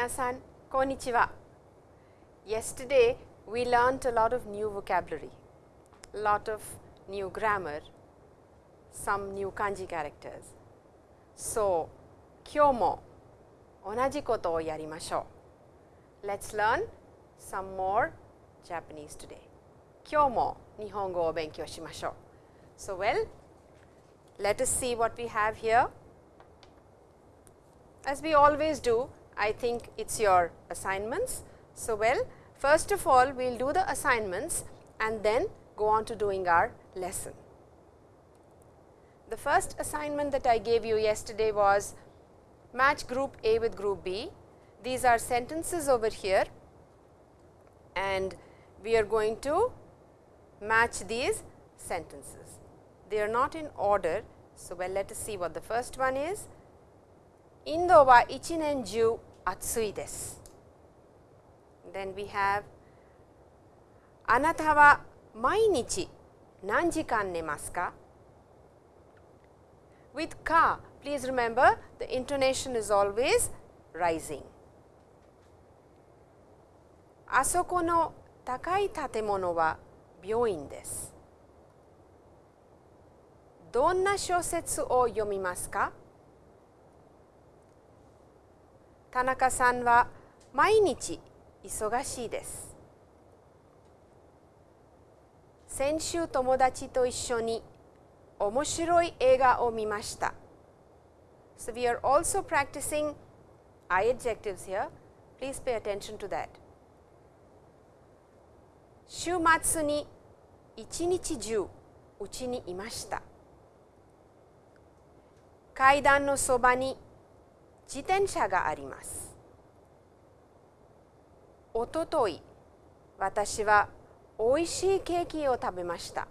Minasan, konnichiwa. Yesterday we learnt a lot of new vocabulary, a lot of new grammar, some new kanji characters. So, kyō mo onaji koto o yarimashou. Let's learn some more Japanese today. Kyō mo nihongo o benkyō shimashou. So, well, let us see what we have here. As we always do, I think it is your assignments. So, well, first of all, we will do the assignments and then go on to doing our lesson. The first assignment that I gave you yesterday was match group A with group B. These are sentences over here and we are going to match these sentences. They are not in order. So, well let us see what the first one is. インドは一年中暑いです。Then we have あなたは毎日何時間寝ますか With ka, please remember the intonation is always rising. あそこの高い建物は病院です。どんな小説を読みますか田中さんは毎日忙しいです。先週友達と一緒に面白い映画を見ました。So, we are also practicing I adjectives here. Please pay attention to that. 週末に一日中うちにいました。階段のそばに自転車があります。おととい、私はおいしいケーキを食べました。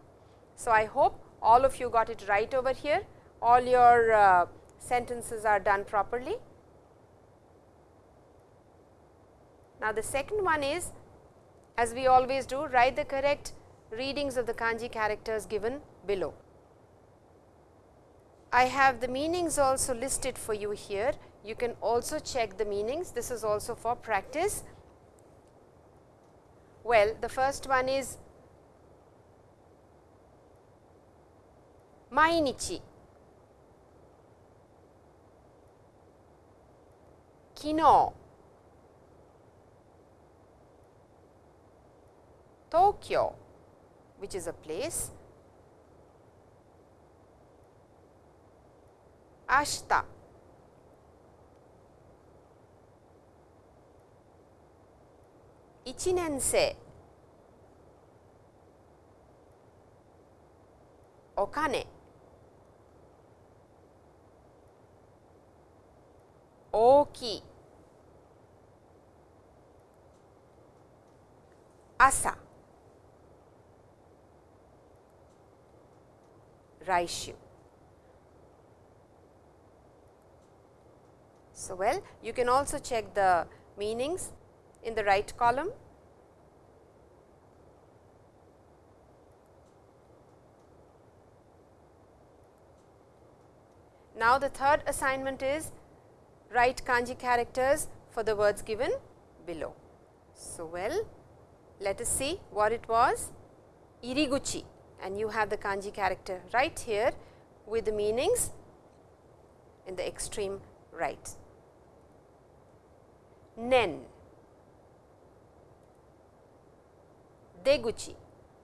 So, I hope all of you got it right over here. All your uh, sentences are done properly. Now, the second one is as we always do write the correct readings of the kanji characters given below. I have the meanings also listed for you here. you can also check the meanings, this is also for practice. Well, the first one is mainichi, kino, Tokyo, which is a place, ashita, 1年生。お金。大きい。朝。来週。So, well you can also check the meanings in the right column. Now, the third assignment is write kanji characters for the words given below. So, well let us see what it was iriguchi and you have the kanji character right here with the meanings in the extreme right. Nen, deguchi.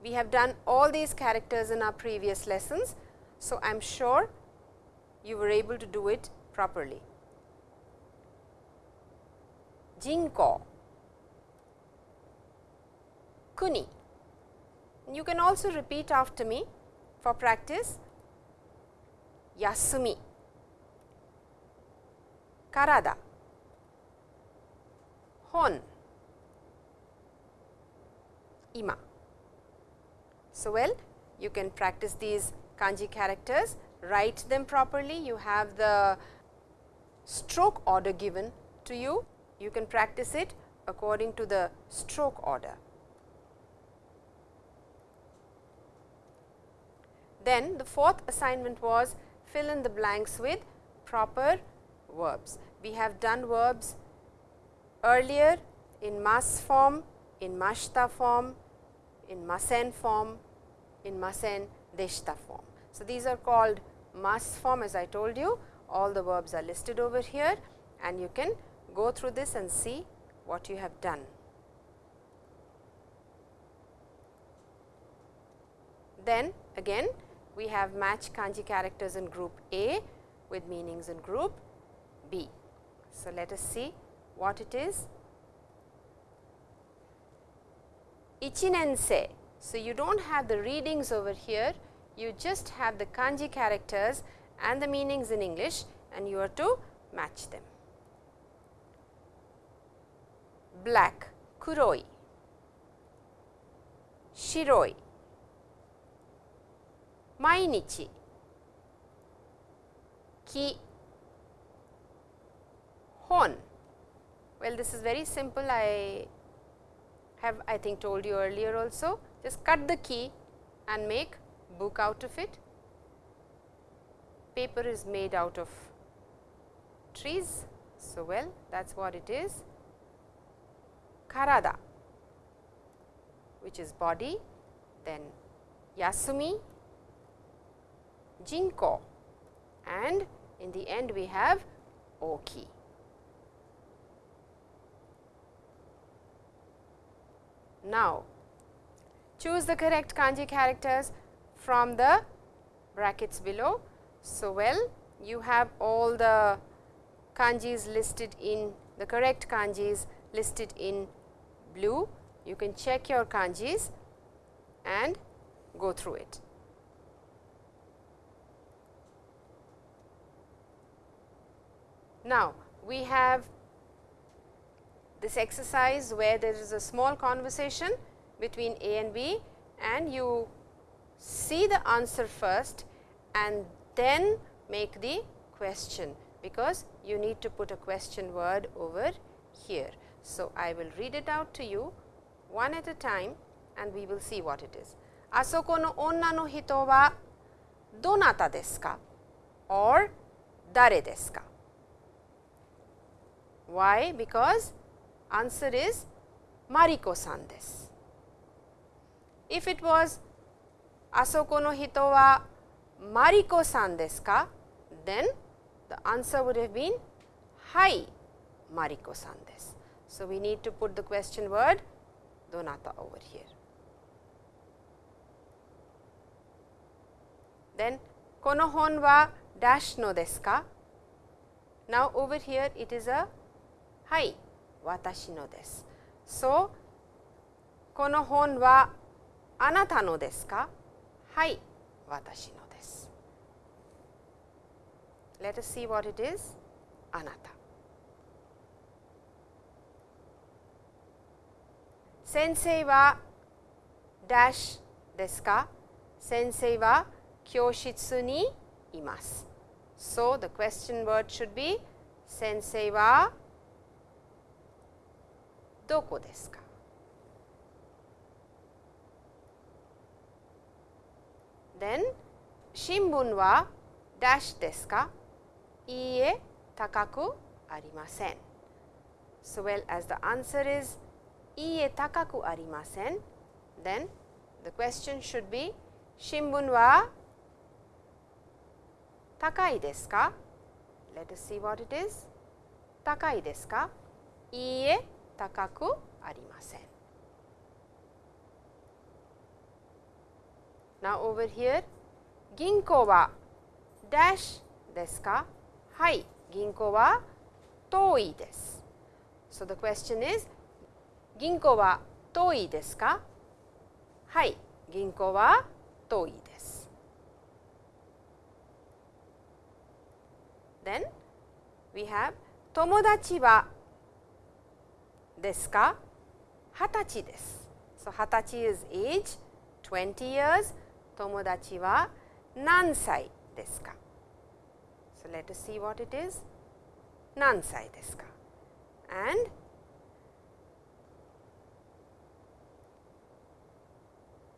We have done all these characters in our previous lessons. So, I am sure you were able to do it properly. Jinko, kuni. You can also repeat after me for practice. Yasumi, karada, hon, ima. So, well you can practice these kanji characters, write them properly. You have the stroke order given to you. You can practice it according to the stroke order. Then the fourth assignment was fill in the blanks with proper verbs. We have done verbs earlier in mas form, in mashta form, in masen form, in masen deshta form. So, these are called mas form as I told you all the verbs are listed over here and you can go through this and see what you have done. Then again we have match kanji characters in group A with meanings in group B. So, let us see what it is. Ichinense. So, you do not have the readings over here, you just have the kanji characters and the meanings in English and you are to match them. Black, kuroi, shiroi, mainichi, ki, hon. Well, this is very simple. I have I think told you earlier also. Just cut the key and make book out of it. Paper is made out of trees. So, well that is what it is. Karada which is body, then Yasumi, Jinko and in the end we have Oki. Now, choose the correct kanji characters from the brackets below. So, well you have all the kanjis listed in the correct kanjis listed in blue. You can check your kanjis and go through it. Now, we have this exercise where there is a small conversation between A and B and you see the answer first and then make the question because you need to put a question word over here. So, I will read it out to you one at a time and we will see what it is. Asoko no onna no hito wa donata desu ka or dare desu ka? Why? Because Answer is Mariko-san desu. If it was Asoko no hito wa Mariko-san desu ka, then the answer would have been Hai Mariko-san desu. So, we need to put the question word donata over here. Then, kono hon wa dash no desu ka? Now, over here it is a hai 私のです。So, この本はあなたのですかはい私のです。Let us see what it is あなた。先生はダッシュですか先生は教室にいます。So, the question word should be 先生は どこですか Then 新聞はダッシュですかいいえ高くありません。So well as the answer is いいえ高くありません then the question should be 新聞は高いですか Let us see what it is 高いですかいいえ高くありません。Now over here 銀行はダッシュですかはい銀行は遠いです。So the question is 銀行は遠いですかはい銀行は遠いです。Then we have 友達は ですか？二十歳です。So, 二十歳 is age 20 years 友達は何歳ですか？So, let us see what it is 何歳ですか？And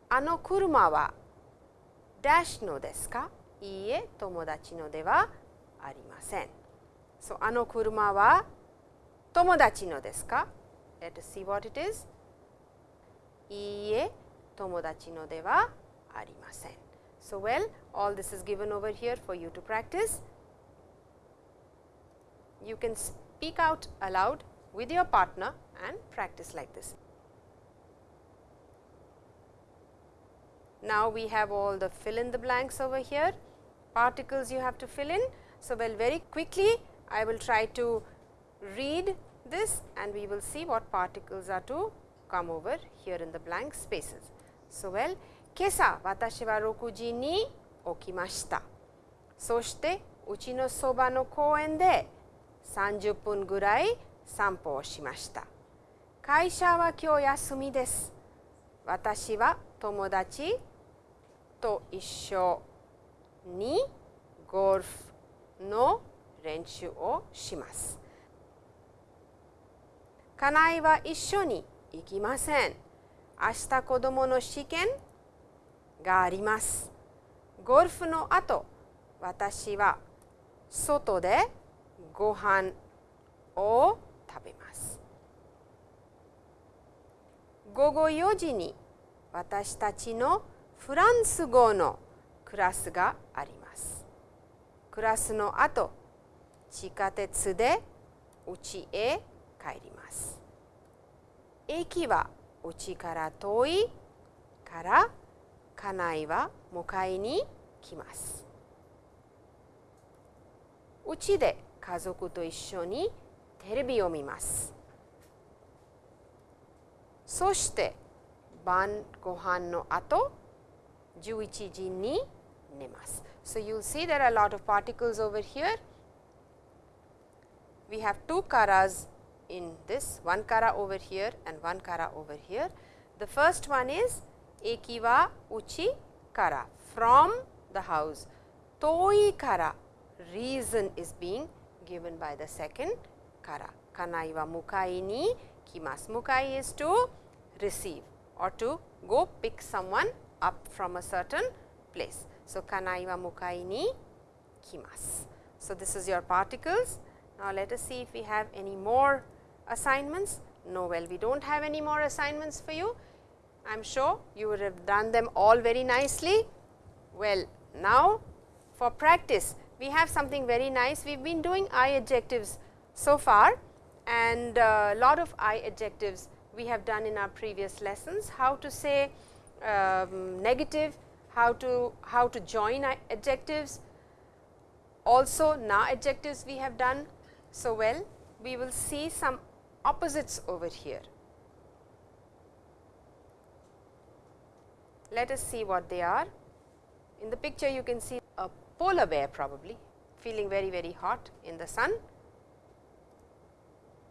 あの車はダッシュのですか？いいえ、友達のではありません。So, あの車は tomodachi no desu ka? Let us see what it is. Iie tomodachi no de wa arimasen. So, well all this is given over here for you to practice. You can speak out aloud with your partner and practice like this. Now, we have all the fill in the blanks over here, particles you have to fill in. So, well very quickly I will try to read this and we will see what particles are to come over here in the blank spaces. So, well 今朝私は6時に起きました。そしてうちのそばの公園で30分ぐらい散歩をしました。会社は今日休みです。私は友達と一緒にゴルフの練習をします。家内は一緒に行きません。明日子供の試験があります。ゴルフの後、私は外でご飯を食べます。午後4時に私たちのフランス語のクラスがあります。クラスの後、地下鉄で家へ帰ります。駅は家から遠いから家内は迎えに来ます。うちで家族と一緒にテレビを見ます。そして晩ご飯の後11時に寝ます。So, you will see there are a lot of particles over here. We have two karas in this, one kara over here and one kara over here. The first one is ekiwa uchi kara from the house. Toi kara reason is being given by the second kara. Kanai wa mukai ni kimasu. Mukai is to receive or to go pick someone up from a certain place. So, kanai wa mukai ni kimasu. So, this is your particles. Now, let us see if we have any more assignments. No, well, we do not have any more assignments for you. I am sure you would have done them all very nicely. Well, now for practice, we have something very nice. We have been doing I adjectives so far and a lot of I adjectives we have done in our previous lessons. How to say um, negative, how to how to join adjectives, also na adjectives we have done so well. We will see some opposites over here. Let us see what they are. In the picture you can see a polar bear probably feeling very very hot in the sun.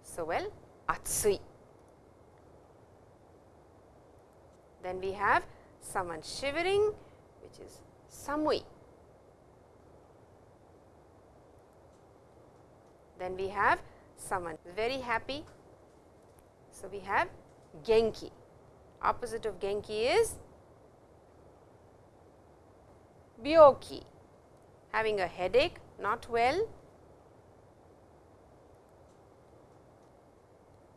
So, well atsui. Then we have someone shivering which is samui. Then we have someone very happy. So, we have genki. Opposite of genki is byoki, having a headache, not well.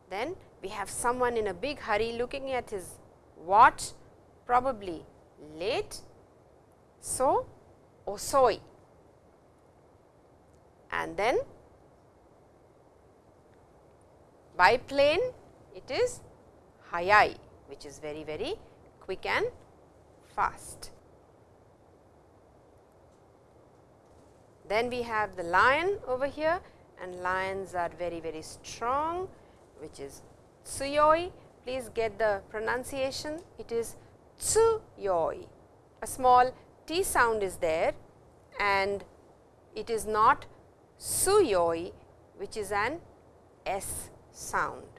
Then we have someone in a big hurry looking at his watch, probably late. So, osoi. And then biplane, it is hayai, which is very, very quick and fast. Then we have the lion over here and lions are very, very strong which is tsuyoi. Please get the pronunciation. It is tsuyoi. A small T sound is there and it is not suyoi which is an S sound.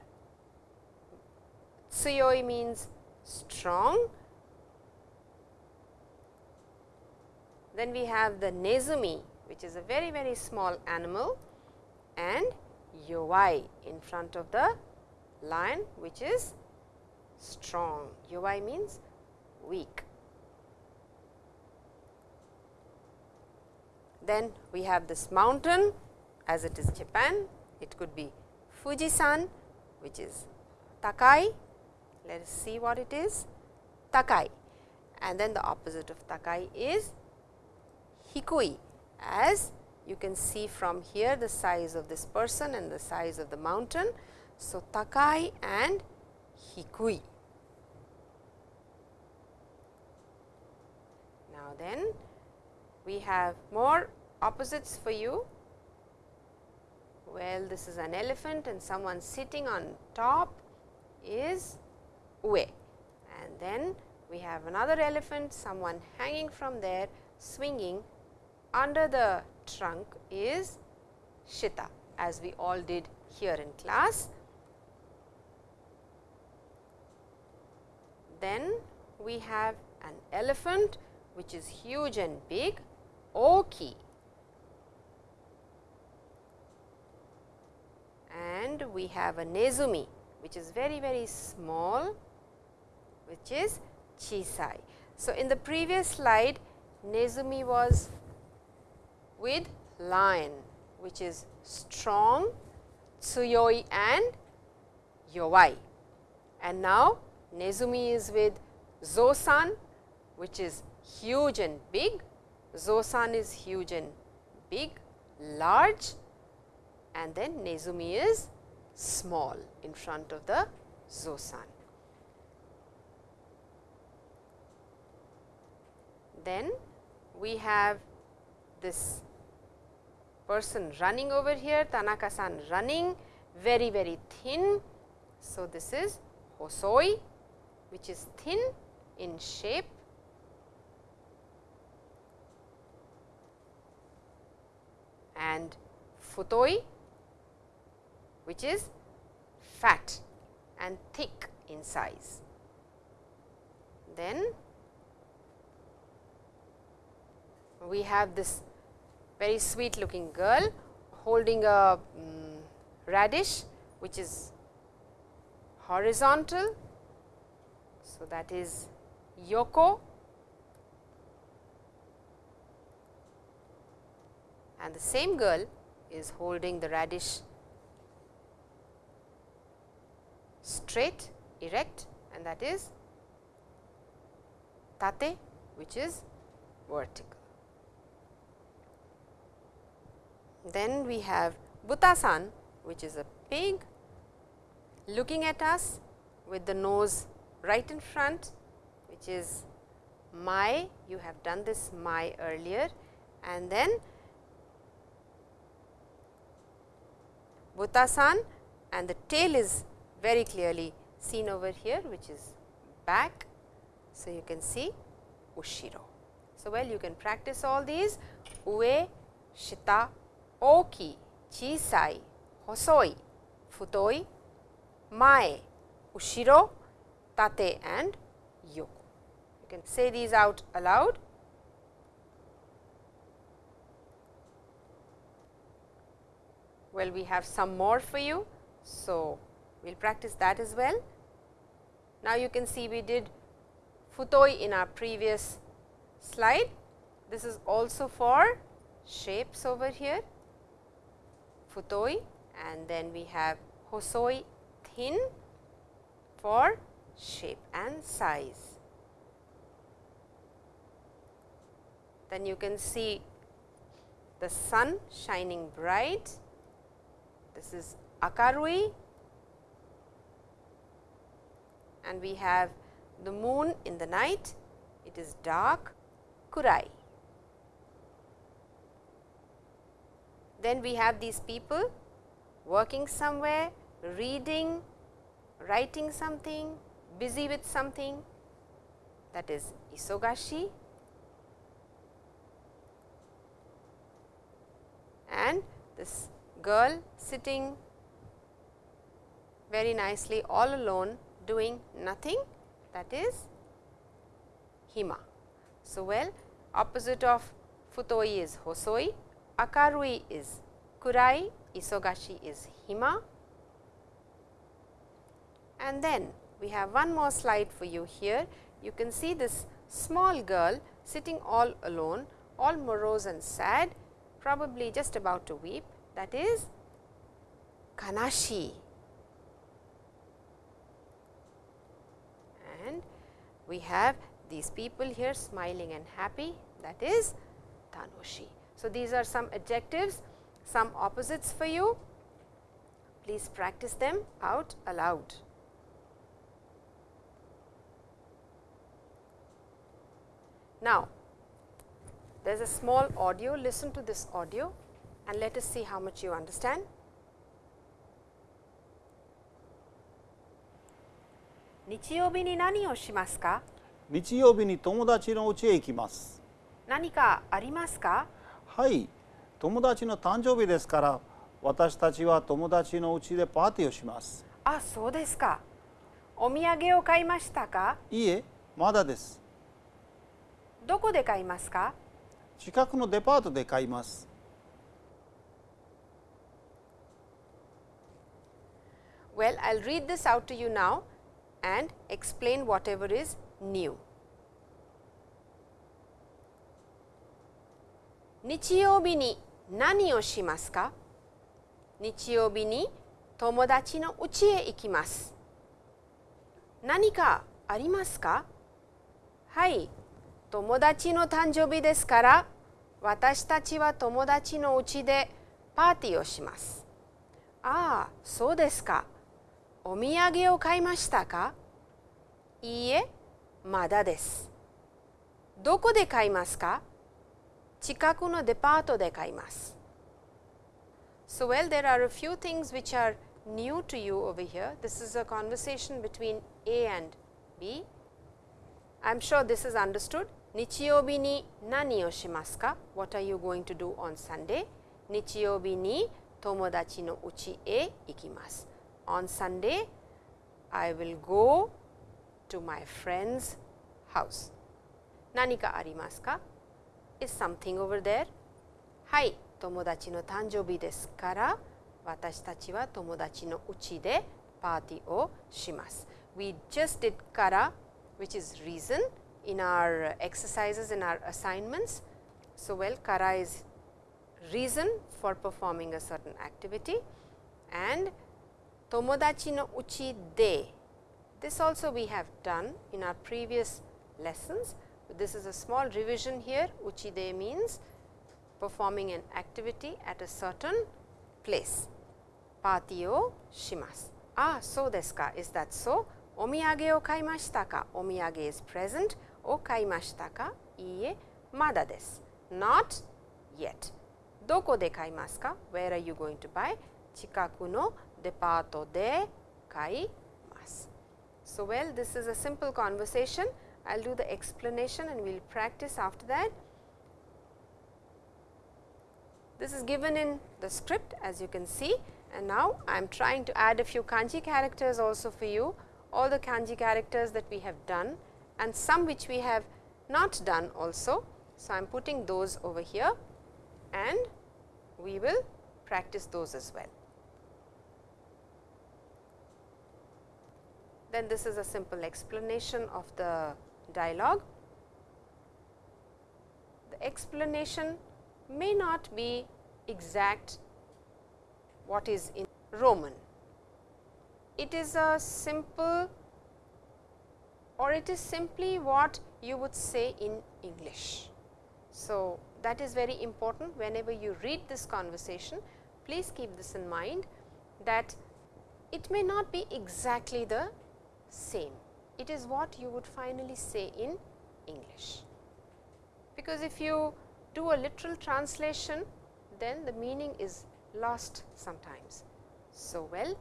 Tsuyoi means strong. Then we have the nezumi which is a very very small animal and yowai in front of the lion which is strong. Yowai means weak. Then we have this mountain as it is Japan, it could be Fujisan which is Takai, let us see what it is Takai and then the opposite of Takai is Hikui as you can see from here the size of this person and the size of the mountain. So, Takai and Hikui. Now, then we have more opposites for you. Well, this is an elephant and someone sitting on top is Ue and then we have another elephant, someone hanging from there swinging. Under the trunk is Shita as we all did here in class. Then we have an elephant which is huge and big Oki. And we have a Nezumi which is very very small which is Chisai. So, in the previous slide Nezumi was with lion which is strong, tsuyoi and yowai. And now, Nezumi is with Zosan which is huge and big, Zosan is huge and big, large and then Nezumi is small in front of the Zosan. Then we have this person running over here, Tanaka-san running very very thin. So, this is Hosoi which is thin in shape and Futoi which is fat and thick in size. Then we have this very sweet looking girl holding a um, radish which is horizontal. So, that is Yoko and the same girl is holding the radish straight erect and that is tate which is vertical. Then we have Butasan which is a pig looking at us with the nose right in front which is my you have done this my earlier and then Butasan and the tail is very clearly seen over here which is back. So, you can see Ushiro. So, well you can practice all these Ue, Shita, Oki, Chisai, Hosoi, Futoi, Mae, Ushiro, Tate and Yoko. You can say these out aloud. Well, we have some more for you. So, we will practice that as well. Now, you can see we did futoi in our previous slide. This is also for shapes over here, futoi and then we have hosoi thin for shape and size. Then you can see the sun shining bright this is Akarui and we have the moon in the night, it is dark Kurai. Then we have these people working somewhere, reading, writing something, busy with something. That is isogashi. And this girl sitting very nicely all alone doing nothing. That is hima. So, well opposite of futoi is hosoi, akarui is kurai, isogashi is hima. And then we have one more slide for you here. You can see this small girl sitting all alone, all morose and sad, probably just about to weep that is kanashi. And we have these people here smiling and happy that is tanoshi. So, these are some adjectives, some opposites for you. Please practice them out aloud. Now, there is a small audio, listen to this audio and let us see how much you understand. 日曜日に何をしますか日曜日に友達の家へ行きます何かありますか はい。友達の誕生日ですから私たちは友達の家でパーティーをします。あ、そうですか。お土産を買いましたか？いいえまだです。どこで買いますか？近くのデパートで買います。Well, I'll read this out to you now and explain whatever is new. 日曜日に何をしますか？日曜日に友達の家へ行きます。何かありますか？はい、友達の誕生日ですから私たちは友達の家でパーティーをします。ああ、そうですか。お土産を買いましたか？いいえ、まだです。どこで買いますか？近くのデパートで買います。So, well, there are a few things which are new to you over here. This is a conversation between A and B. I am sure this is understood. 日曜日に何をしますか ?What are you going to do on Sunday? 日曜日に友達の家へ行きます。On Sunday, I will go to my friend's house. 何かありますか ?Is something over there? はい、友達の誕生日ですから、私たちは友達の家でパーティーをします。We just did から、which is reason in our exercises in our assignments. So, well, kara is reason for performing a certain activity and tomodachi no uchi de. This also we have done in our previous lessons. This is a small revision here uchide means performing an activity at a certain place. Patio shimasu. Ah, so desu ka? Is that so? Omiyage o kaimashita ka? Omiyage is present. O kaimashita ka? Iie, mada desu. Not yet. Doko de kaimasu ka? Where are you going to buy? Chikaku no depato de kaimasu. So, well this is a simple conversation I'll do the explanation and we'll practice after that. This is given in the script as you can see and now I am trying to add a few kanji characters also for you all the kanji characters that we have done and some which we have not done also. So, I am putting those over here and we will practice those as well. Then this is a simple explanation of the dialogue. The explanation may not be exact what is in Roman it is a simple or it is simply what you would say in English. So, that is very important whenever you read this conversation, please keep this in mind that it may not be exactly the same. It is what you would finally say in English. Because if you do a literal translation, then the meaning is lost sometimes. So, well,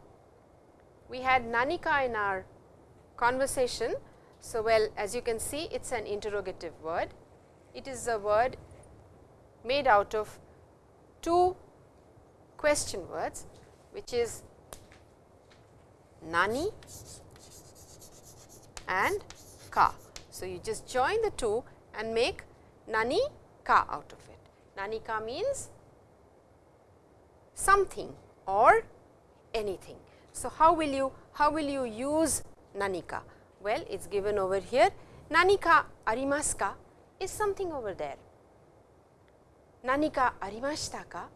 we had Nanika in our conversation. So, well as you can see it is an interrogative word. It is a word made out of two question words which is nani and ka. So, you just join the two and make nani ka out of it. Nani ka means something or anything. So, how will you how will you use nanika? Well, it is given over here. Nanika arimasu ka is something over there. Nanika arimashita ka?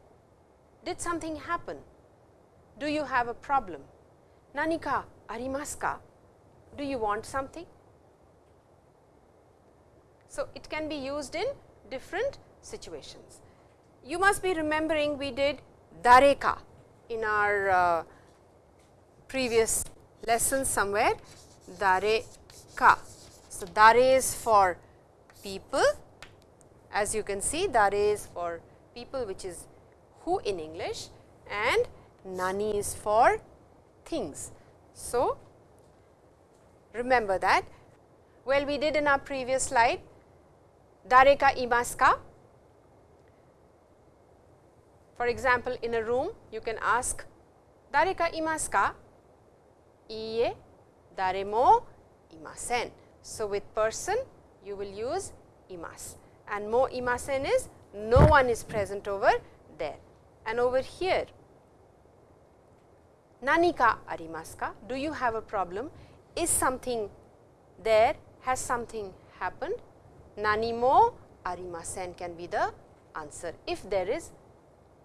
Did something happen? do you have a problem? Nanika arimasu ka? Do you want something? So, it can be used in different situations. You must be remembering we did dareka in our uh, previous lesson somewhere dareka. So, dare is for people as you can see dare is for people which is who in English and nani is for things. So, remember that well we did in our previous slide dareka imaska. For example, in a room you can ask dareka imaska? Iie, dare mo imasen. So, with person you will use imas and mo imasen is no one is present over there and over here nanika arimasu ka? Do you have a problem? Is something there? Has something happened? nani mo arimasen can be the answer if there is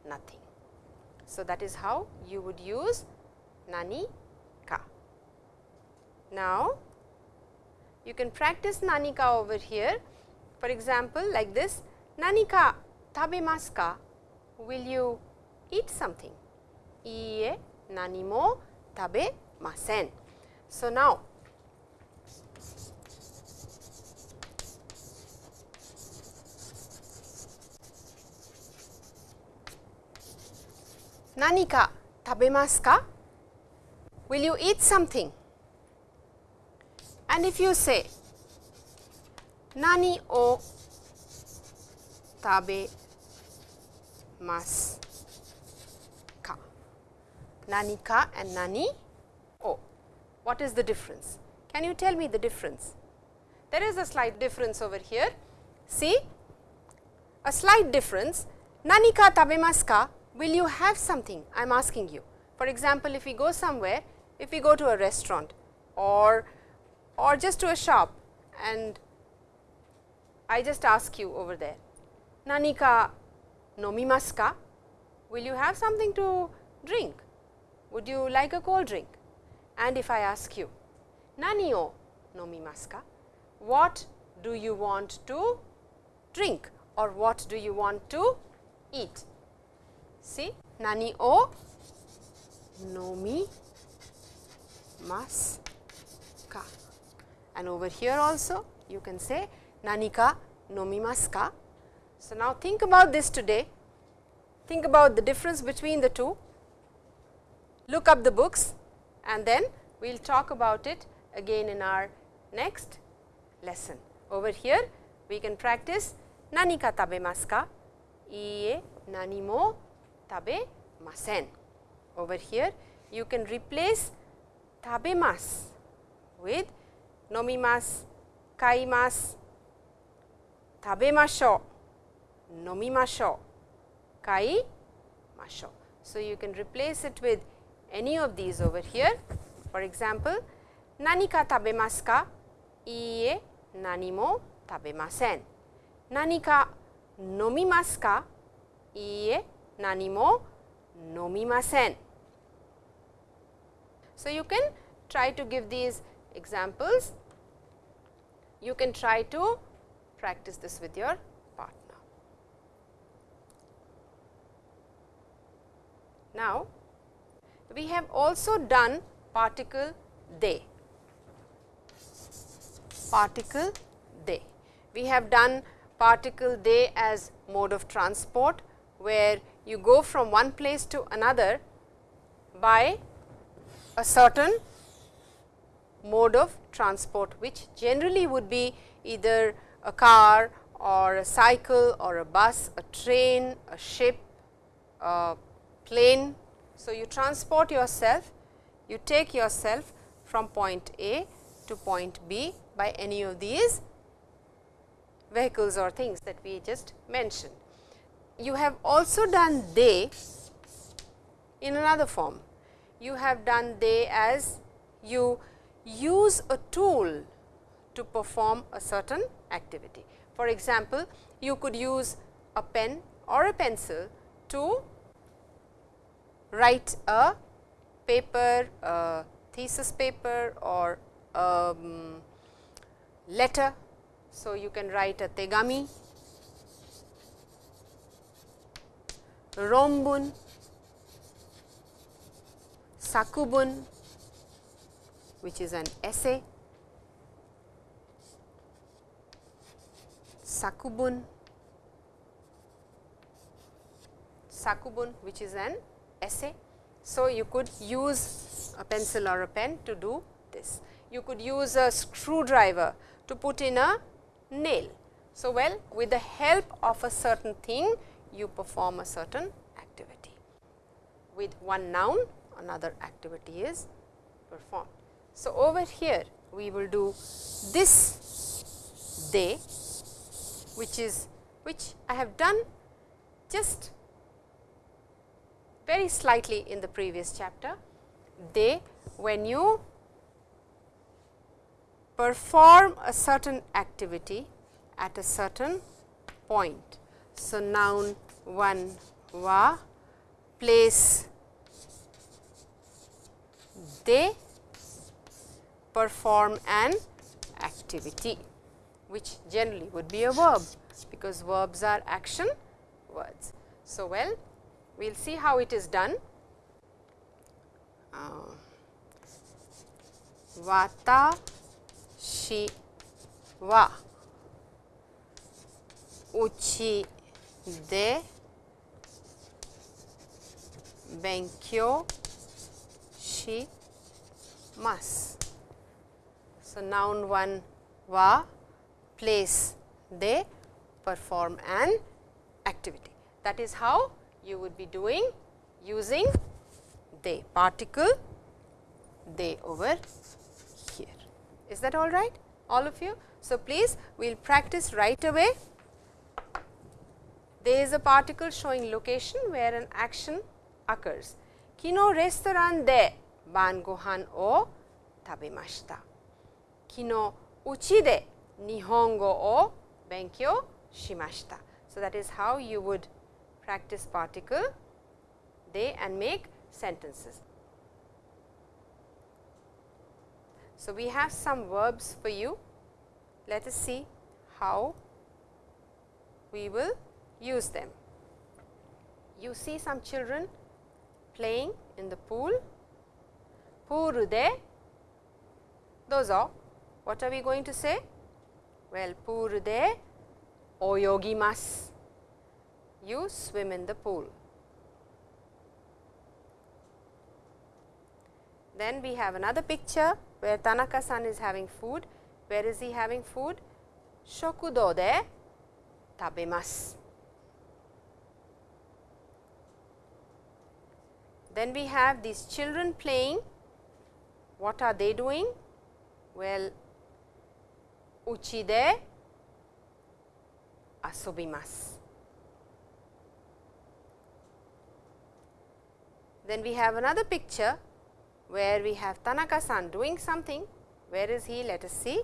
nothing. So, that is how you would use nani ka. Now, you can practice nani ka over here for example, like this nani ka tabemasu ka will you eat something? Iie nani mo tabemasen. So, now Nani ka tabemasu ka? Will you eat something? And if you say nani o tabemasu ka? Nani ka and nani. What is the difference? Can you tell me the difference? There is a slight difference over here. See, a slight difference. Nani ka tabemasu ka will you have something I am asking you. For example, if we go somewhere, if we go to a restaurant or, or just to a shop and I just ask you over there, nani ka nomimasu ka? Will you have something to drink? Would you like a cold drink? And if I ask you, nani o nomimasu ka? What do you want to drink or what do you want to eat? See, nani o nomi mas ka. And over here also you can say nani ka nomimasu ka. So, now think about this today, think about the difference between the two, look up the books and then we will talk about it again in our next lesson. Over here we can practice nani ka tabemasu ka, iie nani mo tabemasen. Over here you can replace tabemasu with nomimasu, kaimasu, tabemashou, nomimashou, kaimashou. So, you can replace it with any of these over here. For example, nani ka tabemasu ka? Iie nani mo tabemasen. Nani ka nomimasu ka? Iie nani mo nomimasen. So, you can try to give these examples, you can try to practice this with your partner. Now, we have also done particle de, particle de. We have done particle de as mode of transport, where you go from one place to another by a certain mode of transport, which generally would be either a car or a cycle or a bus, a train, a ship, a plane. So, you transport yourself, you take yourself from point A to point B by any of these vehicles or things that we just mentioned. You have also done de in another form. You have done de as you use a tool to perform a certain activity. For example, you could use a pen or a pencil to write a paper, a thesis paper or a um, letter. So, you can write a tegami, rombun, sakubun which is an essay, sakubun, sakubun which is an essay. So, you could use a pencil or a pen to do this. You could use a screwdriver to put in a nail. So, well with the help of a certain thing you perform a certain activity. With one noun another activity is performed. So, over here we will do this day which is which I have done just very slightly in the previous chapter. De when you perform a certain activity at a certain point. So, noun 1 wa place de perform an activity which generally would be a verb because verbs are action words. So, well we will see how it is done. Uh, wata shi wa uchi de benkyou shi mas. So, noun 1 wa place de perform an activity. That is how you would be doing using de particle de over here. Is that all right all of you? So, please we will practice right away. There is a particle showing location where an action occurs. Kino restaurant de ban gohan o tabemashita. Kino uchi de nihongo o benkyou shimashita. So, that is how you would practice particle de and make sentences. So, we have some verbs for you. Let us see how we will use them. You see some children playing in the pool. Puru de dozo. What are we going to say? Well, puru de oyogimasu. You swim in the pool. Then we have another picture where Tanaka san is having food. Where is he having food? Shokudo de tabemasu. Then we have these children playing. What are they doing? Well, uchi de asobimasu. Then we have another picture where we have Tanaka san doing something. Where is he? Let us see.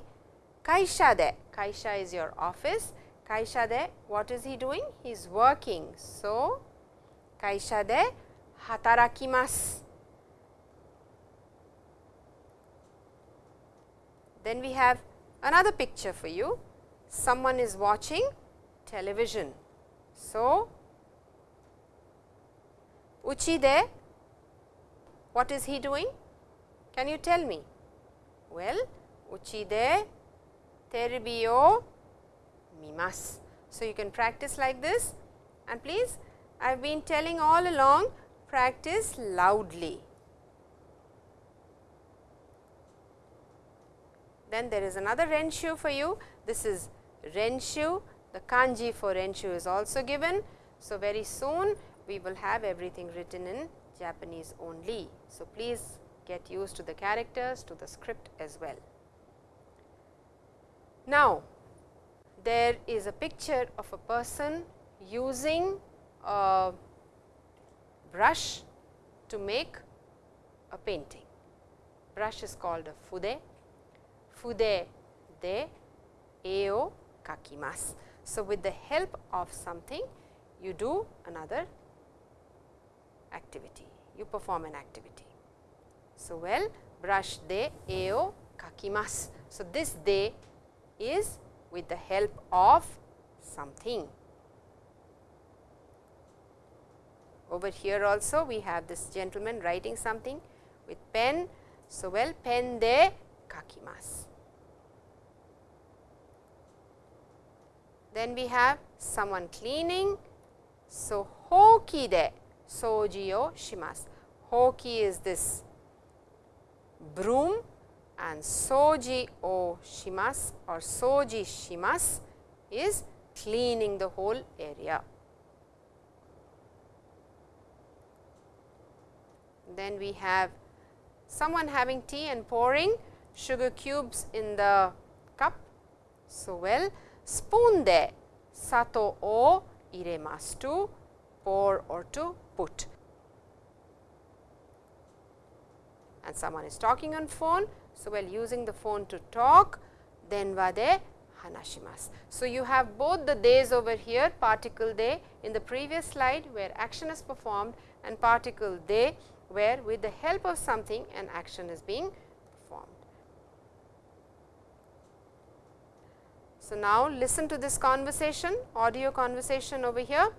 Kaisha de, Kaisha is your office. Kaisha de, what is he doing? He is working. So, Kaisha de hatarakimasu. Then we have another picture for you. Someone is watching television. So, uchi de what is he doing? Can you tell me? Well, uchi de terebi o mimasu. So, you can practice like this and please I have been telling all along practice loudly. Then there is another renshu for you. This is renshu. The kanji for renshu is also given. So, very soon we will have everything written in Japanese only. So, please get used to the characters to the script as well. Now, there is a picture of a person using a brush to make a painting. Brush is called a fude, fude de eo kakimasu. So, with the help of something you do another activity, you perform an activity. So, well brush de e o kakimasu. So, this de is with the help of something. Over here also we have this gentleman writing something with pen. So, well pen de kakimasu. Then we have someone cleaning. So, hoki de soji o shimasu. Hoki is this broom and soji o shimasu or soji shimasu is cleaning the whole area. Then we have someone having tea and pouring sugar cubes in the cup. So, well spoon de sato o iremasu to pour or to put. And someone is talking on phone. So, while using the phone to talk denwa de hanashimasu. So, you have both the days over here particle de in the previous slide where action is performed and particle de where with the help of something an action is being performed. So, now listen to this conversation audio conversation over here.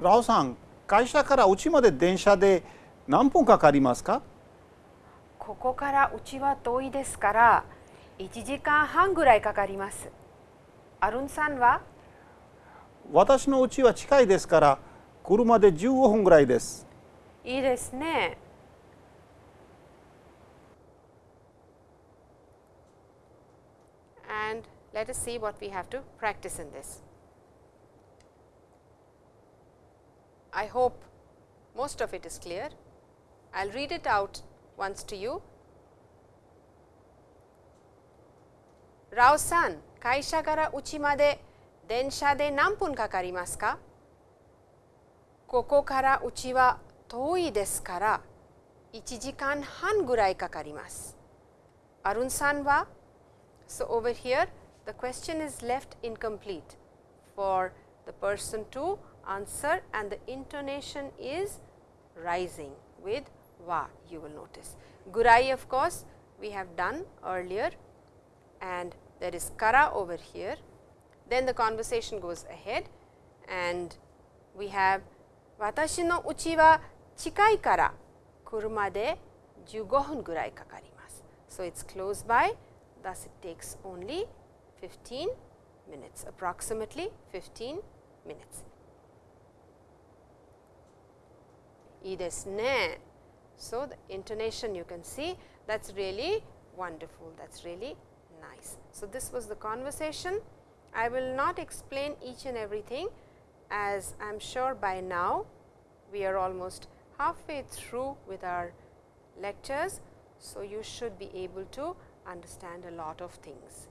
ラオさん会社からうちまで電車で何分かかりますか？ここからうちは遠いですから1時間半ぐらいかかります。アルンさんは？私のうちは近いですから車で15分ぐらいです。いいですね。I hope most of it is clear. I will read it out once to you. Rao san, 会社からうちまで電車で何分かかりますかここからうちは遠いですから1時間半ぐらいかかります。アルンさんは So over here the question is left incomplete for the person to answer and the intonation is rising with wa you will notice. Gurai of course, we have done earlier and there is kara over here. Then the conversation goes ahead and we have watashi no uchi wa chikai kara kuruma de 15分ぐらいかかります。So, it is close by thus it takes only 15 minutes approximately 15 minutes. いいですね。So, the intonation you can see that is really wonderful, that is really nice. So, this was the conversation. I will not explain each and everything as I am sure by now we are almost halfway through with our lectures. So, you should be able to understand a lot of things.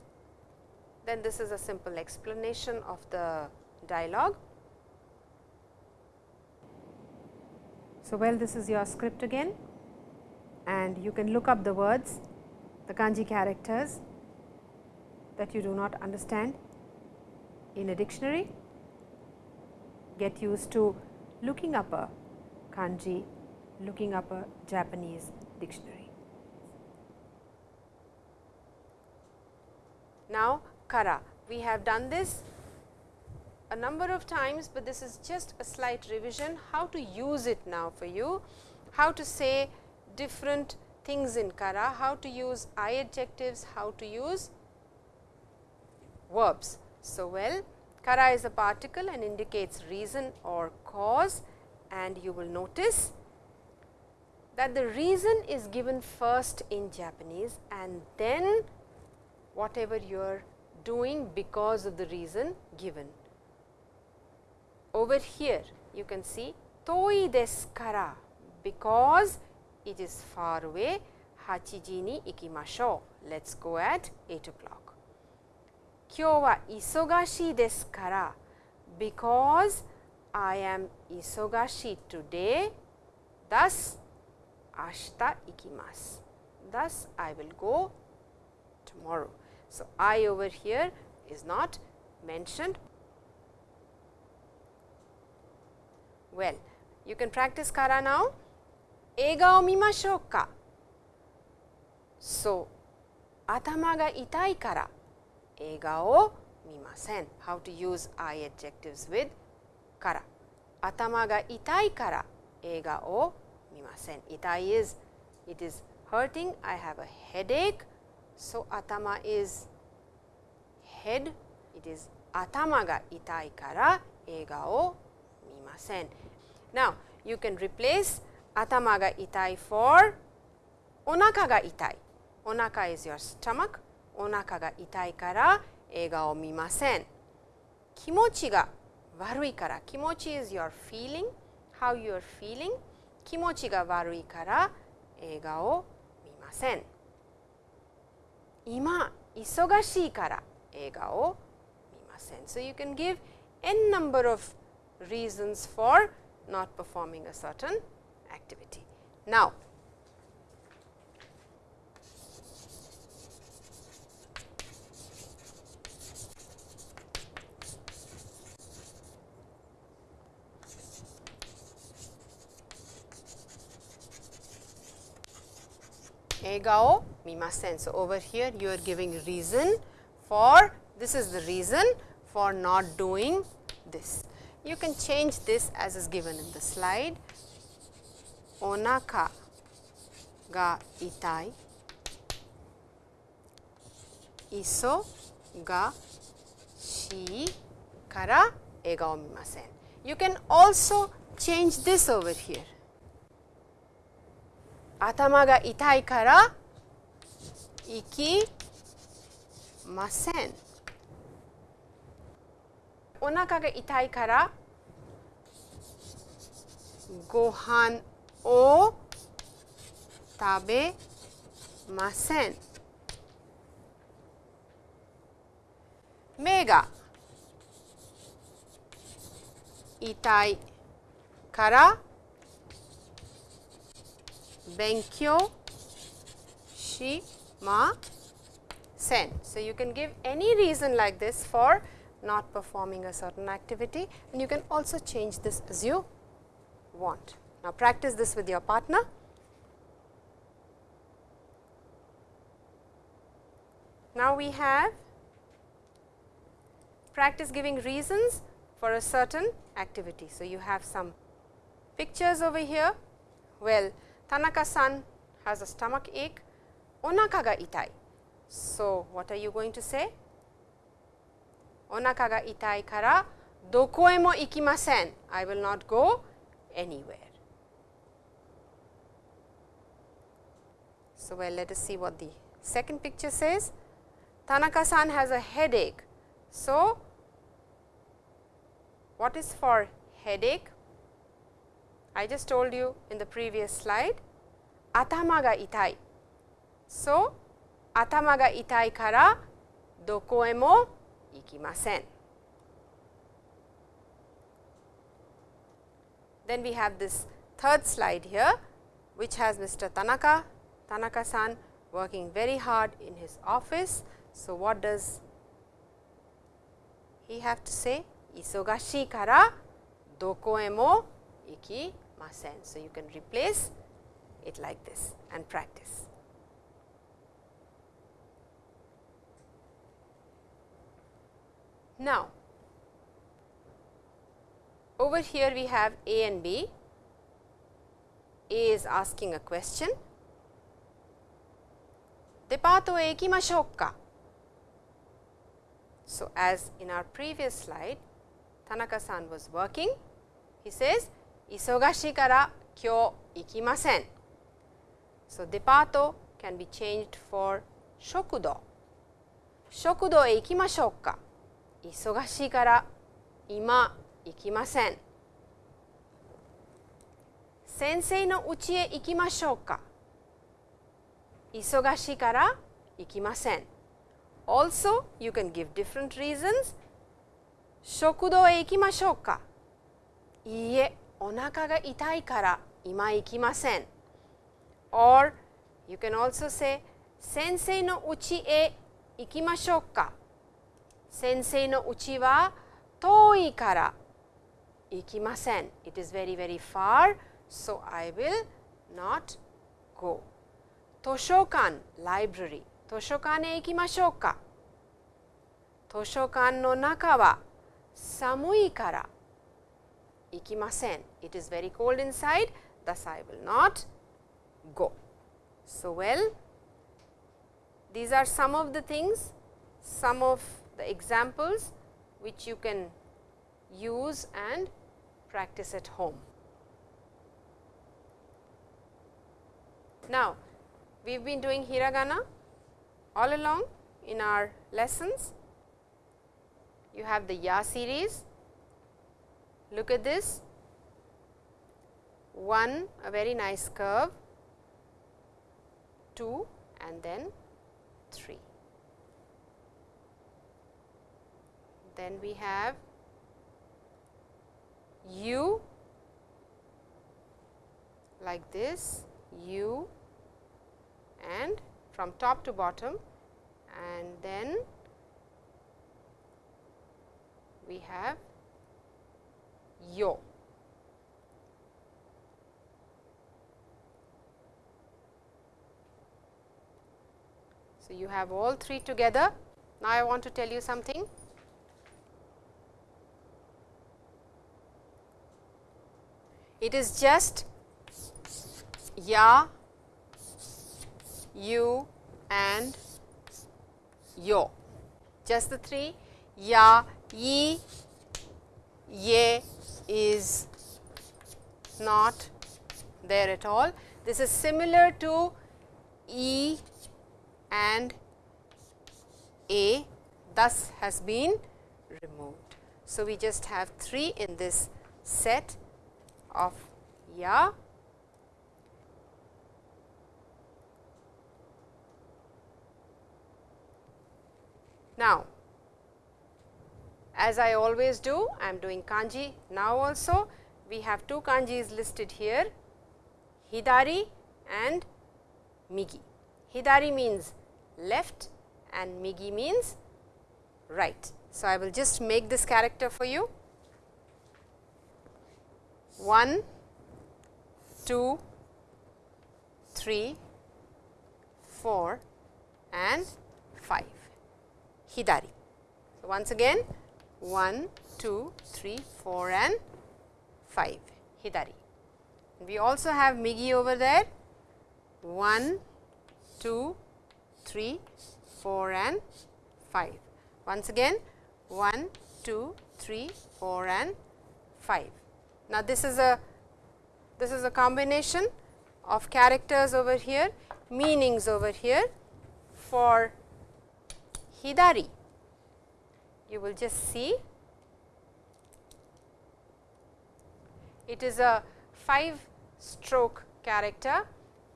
Then this is a simple explanation of the dialogue. So, well this is your script again and you can look up the words, the kanji characters that you do not understand in a dictionary. Get used to looking up a kanji, looking up a Japanese dictionary. Now, kara, we have done this a number of times, but this is just a slight revision. How to use it now for you, how to say different things in kara, how to use I adjectives, how to use verbs. So, well kara is a particle and indicates reason or cause and you will notice that the reason is given first in Japanese and then whatever you are doing because of the reason given over here you can see toi desu kara because it is far away 8時に行きましょう let's go at 8 o'clock 今日は忙しいですから because I am 忙しい today thus 明日行きます thus I will go tomorrow so I over here is not mentioned Well, you can practice kara now. Eiga o mimashou ka. So, atama ga itai kara o mimasen. How to use I adjectives with kara. Atama ga itai kara o mimasen. Itai is, it is hurting, I have a headache. So, atama is head, it is atama ga itai kara o arimasen. Now, you can replace atama ga itai for onaka ga itai. Onaka is your stomach. Onaka ga itai kara eiga o mimasen. Kimochi ga warui kara. Kimochi is your feeling, how you are feeling. Kimochi ga warui kara eiga o mimasen. Ima isogashii kara eiga o mimasen. So, you can give n number of reasons for not performing a certain activity. Now, Egao mimasen. So, over here you are giving reason for this is the reason for not doing this. You can change this as is given in the slide. Onaka ga itai, iso ga shi kara ega o mimasen. You can also change this over here. Atama ga itai kara iki masen. お腹が痛いからご飯を食べません目が痛いから勉強しません So you can give any reason like this for not performing a certain activity and you can also change this as you want. Now, practice this with your partner. Now, we have practice giving reasons for a certain activity. So, you have some pictures over here. Well, Tanaka-san has a stomach ache, onaka ga itai. So, what are you going to say? Onaka itai kara doko e mo ikimasen. I will not go anywhere. So, well let us see what the second picture says. Tanaka-san has a headache. So, what is for headache? I just told you in the previous slide, atama ga itai. So, atama ga itai kara doko mo ikimasen. Then we have this third slide here, which has Mr. Tanaka Tanaka-san working very hard in his office. So, what does he have to say? Isogashi kara doko e mo ikimasen. So, you can replace it like this and practice. Now, over here we have A and B. A is asking a question デパートへ行きましょうか So, as in our previous slide, Tanaka-san was working. He says, 忙しいから今日行きません。So, デパート can be changed for 食堂。食堂へ行きましょうか 忙しいから今行きません。先生の家へ行きましょうか忙しいから行きません。Also, you can give different reasons. 食堂へ行きましょうかいいえ、お腹が痛いから今行きません。Or, you can also say 先生の家へ行きましょうか sensei no uchi wa toi kara ikimasen. It is very very far, so I will not go. Toshokan library. Toshokan e ikimashou ka? Toshokan no naka wa samui kara ikimasen. It is very cold inside, thus I will not go. So, well, these are some of the things, some of the examples which you can use and practice at home. Now, we have been doing hiragana all along in our lessons. You have the ya series. Look at this 1 a very nice curve, 2 and then 3. Then we have u like this, u and from top to bottom and then we have yo. So, you have all three together. Now, I want to tell you something. It is just ya, you and yo. Just the three ya, ye, ye is not there at all. This is similar to e and a thus has been removed. So, we just have 3 in this set of ya. Now, as I always do, I am doing kanji now also. We have two kanjis listed here, hidari and migi. Hidari means left and migi means right. So, I will just make this character for you 1, 2, 3, 4 and 5 hidari. So, once again 1, 2, 3, 4 and 5 hidari. We also have migi over there 1, 2, 3, 4 and 5. Once again 1, 2, 3, 4 and 5. Now, this is a this is a combination of characters over here, meanings over here for hidari. You will just see it is a 5 stroke character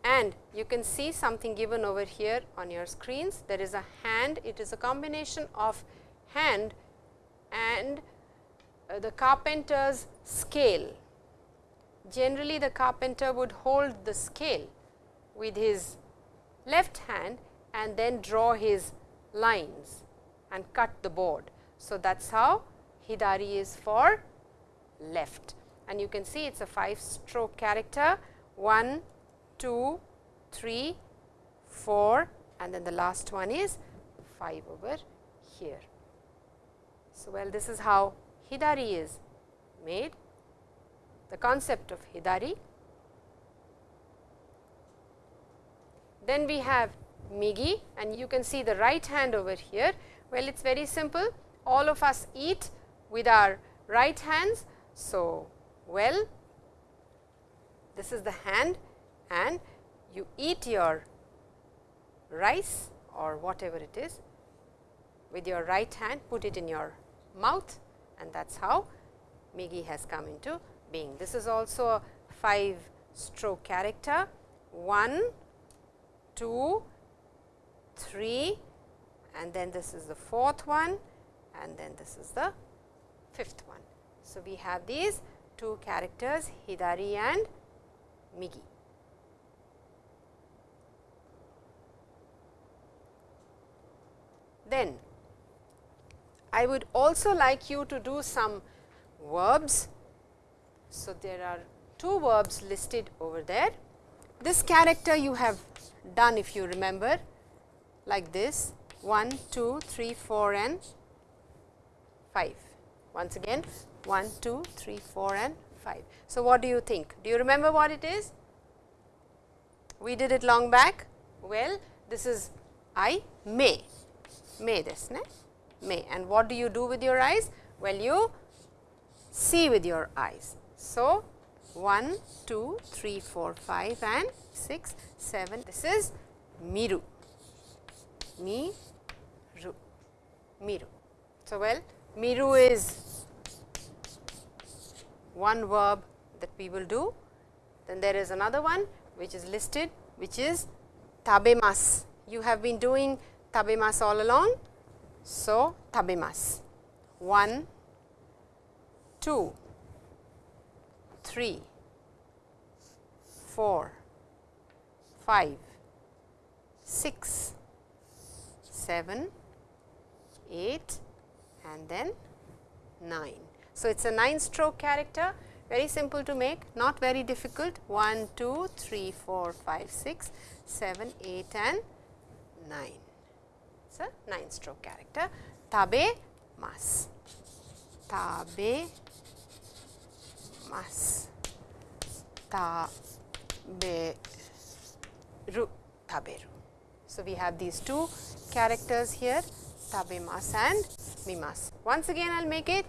and you can see something given over here on your screens. There is a hand, it is a combination of hand and uh, the carpenter's scale. Generally, the carpenter would hold the scale with his left hand and then draw his lines and cut the board. So, that is how Hidari is for left and you can see it is a 5 stroke character 1, 2, 3, 4 and then the last one is 5 over here. So, well this is how Hidari is made, the concept of Hidari. Then we have Migi and you can see the right hand over here. Well, it is very simple, all of us eat with our right hands. So, well this is the hand and you eat your rice or whatever it is with your right hand, put it in your mouth and that is how Migi has come into being. This is also a 5 stroke character 1, 2, 3 and then this is the fourth one and then this is the fifth one. So, we have these two characters Hidari and Migi. Then I would also like you to do some verbs So, there are two verbs listed over there. This character you have done if you remember like this 1, 2, 3, 4 and 5. Once again 1, 2, 3, 4 and 5. So, what do you think? Do you remember what it is? We did it long back. Well, this is I may, may this, ne? May and what do you do with your eyes? Well, you see with your eyes. So, 1, 2, 3, 4, 5 and 6, 7. This is miru, miru, miru. So, well miru is one verb that we will do. Then there is another one which is listed which is tabemas. You have been doing tabemas all along. So, tabemas 1, 2, 3, 4, 5, 6, 7, 8 and then 9. So, it is a 9 stroke character very simple to make not very difficult 1, 2, 3, 4, 5, 6, 7, 8 and 9. It is a 9 stroke character tabe mas tabe mas taberu taberu. So, we have these two characters here tabe mas and mimas. Once again I will make it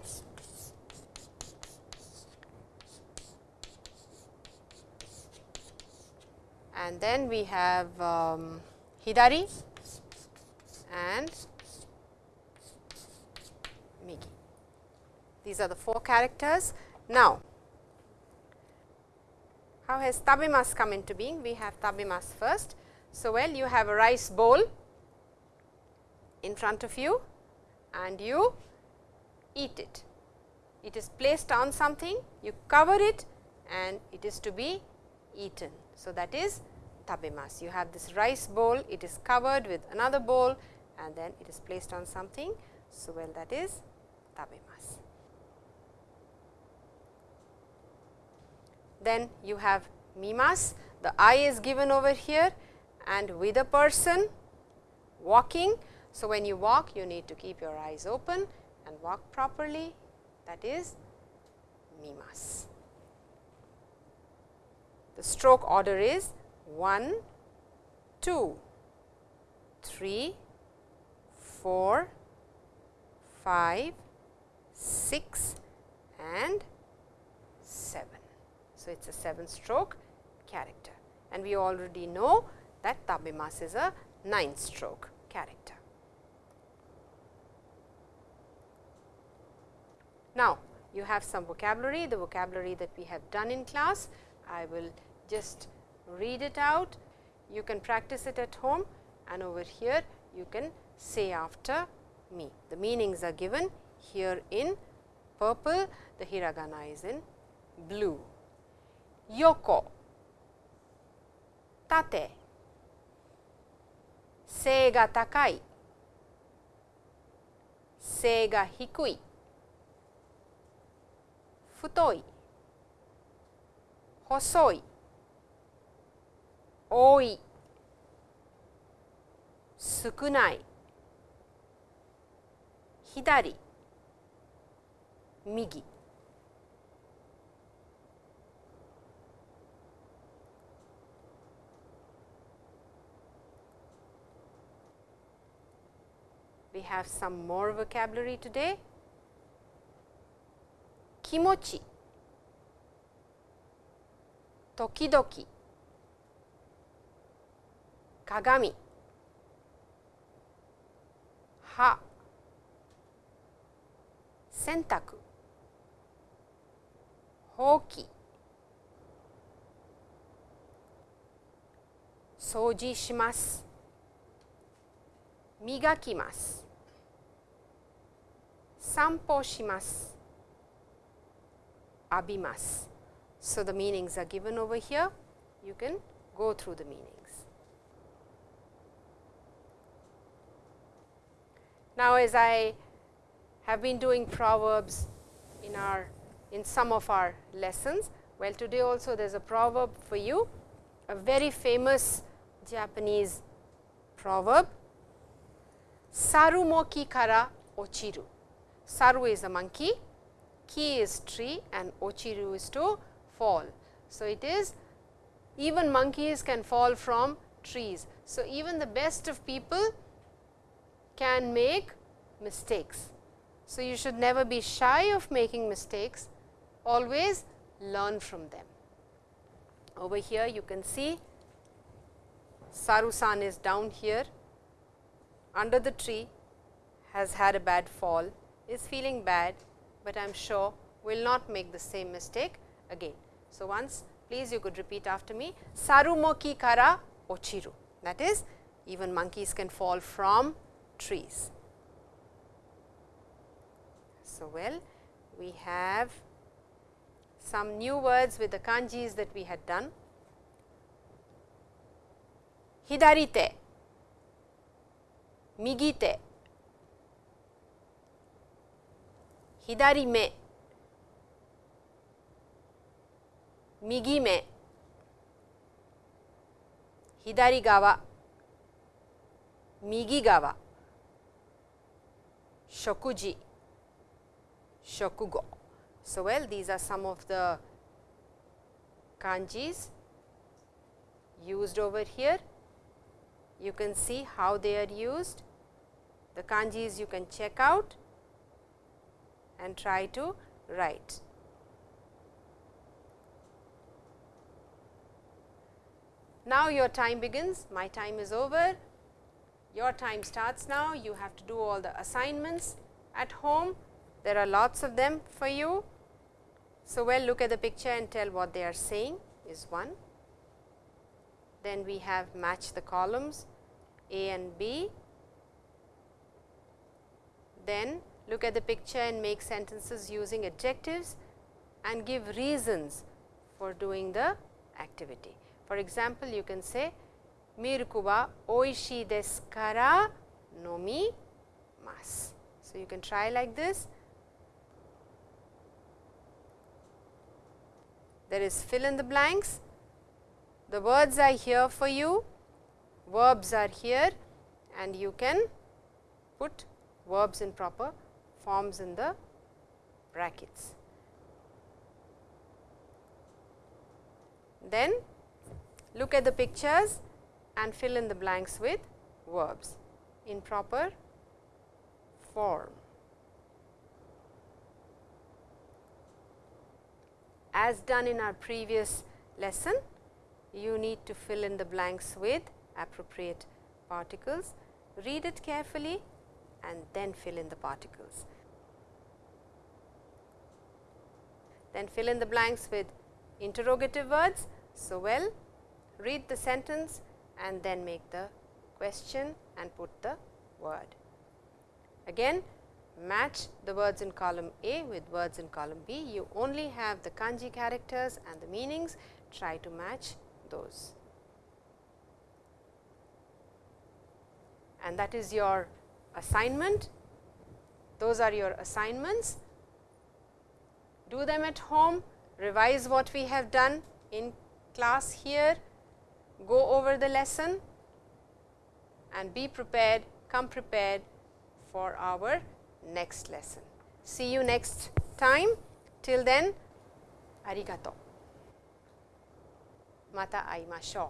and then we have um, hidari and migi. These are the four characters. Now, how has tabemas come into being? We have tabemas first. So, well you have a rice bowl in front of you and you eat it. It is placed on something, you cover it and it is to be eaten. So, that is tabemas. You have this rice bowl, it is covered with another bowl and then it is placed on something. So, well that is tabemas. Then you have mimas, the eye is given over here and with a person walking. So, when you walk you need to keep your eyes open and walk properly that is mimas. The stroke order is 1, 2, 3, 4, 5, 6 and 7. So, it is a 7 stroke character and we already know that tabemas is a 9 stroke character. Now, you have some vocabulary, the vocabulary that we have done in class. I will just read it out. You can practice it at home and over here you can say after me. The meanings are given here in purple, the hiragana is in blue. Yoko, tate, 背が高い背が低い太い細い多い少ない左右。We have some more vocabulary today. Kimochi, tokidoki, kagami, ha, sentaku, hoki, 掃除します磨きます散歩します浴びます So the meanings are given over here you can go through the meanings Now as I have been doing proverbs in our in some of our lessons. Well, today also there is a proverb for you, a very famous Japanese proverb, Sarumoki kara ochiru. Saru is a monkey, ki is tree and ochiru is to fall. So, it is even monkeys can fall from trees. So, even the best of people can make mistakes. So, you should never be shy of making mistakes, always learn from them. Over here you can see Sarusan is down here under the tree has had a bad fall is feeling bad, but I am sure will not make the same mistake again. So, once please you could repeat after me Sarumoki kara ochiru that is even monkeys can fall from trees. So, well. We have some new words with the kanjis that we had done. Hidarite, migite, hidarime, migime, hidari gawa, migi shokuji, shokugo. So, well these are some of the kanjis used over here. You can see how they are used. The kanjis you can check out and try to write. Now, your time begins, my time is over, your time starts now, you have to do all the assignments at home, there are lots of them for you. So, well look at the picture and tell what they are saying is one. Then we have match the columns A and B. Then look at the picture and make sentences using adjectives and give reasons for doing the activity. For example, you can say Miruku wa oishii desu kara nomimasu. So, you can try like this there is fill in the blanks. The words are here for you, verbs are here and you can put verbs in proper forms in the brackets. Then look at the pictures and fill in the blanks with verbs in proper form. As done in our previous lesson, you need to fill in the blanks with appropriate particles. Read it carefully and then fill in the particles. Then fill in the blanks with interrogative words. So, well read the sentence and then make the question and put the word. Again match the words in column A with words in column B. You only have the kanji characters and the meanings, try to match those. And that is your assignment. Those are your assignments. Do them at home, revise what we have done in class here, go over the lesson and be prepared, come prepared for our next lesson. See you next time. Till then, arigato. Mata aimashou.